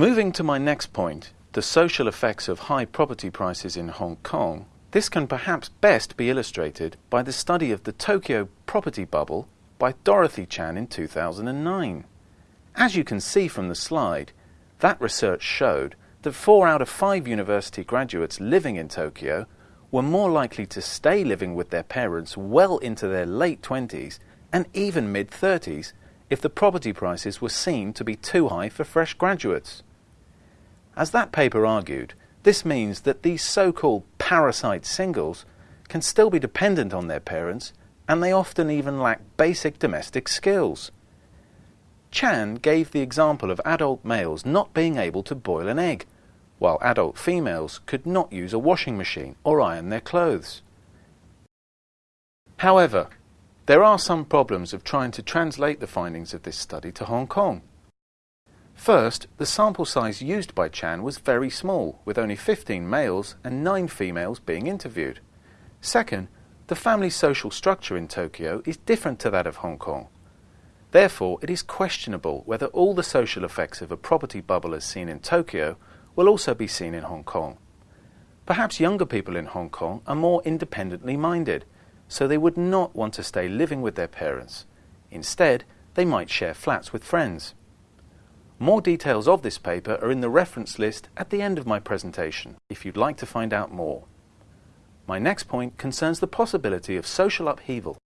Moving to my next point, the social effects of high property prices in Hong Kong, this can perhaps best be illustrated by the study of the Tokyo property bubble by Dorothy Chan in 2009. As you can see from the slide, that research showed that four out of five university graduates living in Tokyo were more likely to stay living with their parents well into their late 20s and even mid 30s if the property prices were seen to be too high for fresh graduates. As that paper argued, this means that these so-called parasite singles can still be dependent on their parents and they often even lack basic domestic skills. Chan gave the example of adult males not being able to boil an egg, while adult females could not use a washing machine or iron their clothes. However, there are some problems of trying to translate the findings of this study to Hong Kong. First, the sample size used by Chan was very small, with only 15 males and 9 females being interviewed. Second, the family social structure in Tokyo is different to that of Hong Kong. Therefore, it is questionable whether all the social effects of a property bubble as seen in Tokyo will also be seen in Hong Kong. Perhaps younger people in Hong Kong are more independently minded, so they would not want to stay living with their parents. Instead, they might share flats with friends. More details of this paper are in the reference list at the end of my presentation if you'd like to find out more. My next point concerns the possibility of social upheaval